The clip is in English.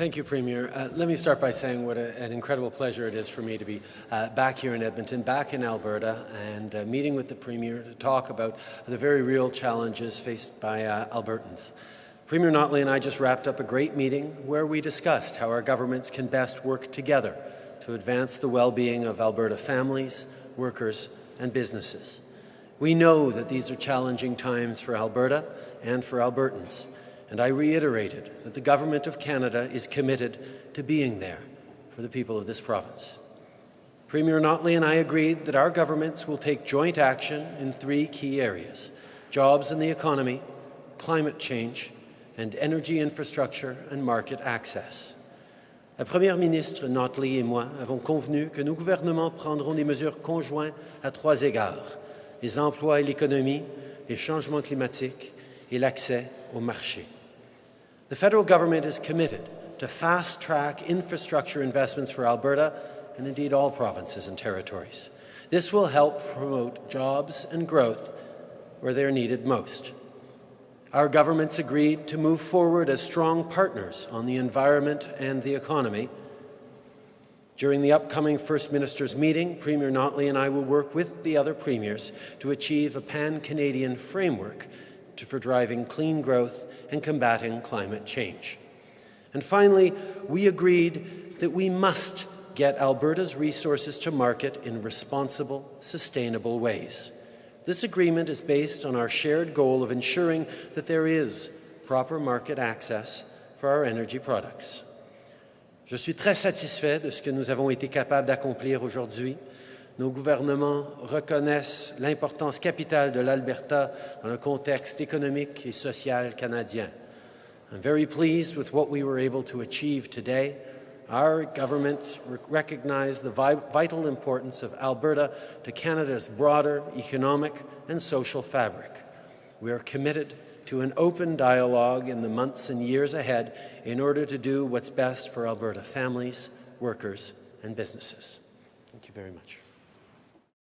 Thank you, Premier. Uh, let me start by saying what a, an incredible pleasure it is for me to be uh, back here in Edmonton, back in Alberta, and uh, meeting with the Premier to talk about the very real challenges faced by uh, Albertans. Premier Notley and I just wrapped up a great meeting where we discussed how our governments can best work together to advance the well-being of Alberta families, workers, and businesses. We know that these are challenging times for Alberta and for Albertans, and I reiterated that the Government of Canada is committed to being there for the people of this province. Premier Notley and I agreed that our governments will take joint action in three key areas, jobs and the economy, climate change, and energy infrastructure and market access. La Première ministre Notley et moi avons convenu que nos gouvernements prendront des mesures conjointes à trois égards, les emplois et l'économie, les changements climatiques et l'accès au marché. The federal government is committed to fast-track infrastructure investments for Alberta and indeed all provinces and territories. This will help promote jobs and growth where they are needed most. Our governments agreed to move forward as strong partners on the environment and the economy. During the upcoming First Minister's meeting, Premier Notley and I will work with the other premiers to achieve a pan-Canadian framework to, for driving clean growth and combating climate change. And finally, we agreed that we must get Alberta's resources to market in responsible, sustainable ways. This agreement is based on our shared goal of ensuring that there is proper market access for our energy products. Je suis très satisfait de ce que nous avons été capables d'accomplir aujourd'hui nos gouvernements reconnaissent l'importance capitale de l'Alberta dans le contexte économique et social canadien. I'm very pleased with what we were able to achieve today. Our governments recognize the vital importance of Alberta to Canada's broader economic and social fabric. We are committed to an open dialogue in the months and years ahead in order to do what's best for Alberta families, workers, and businesses. Thank you very much.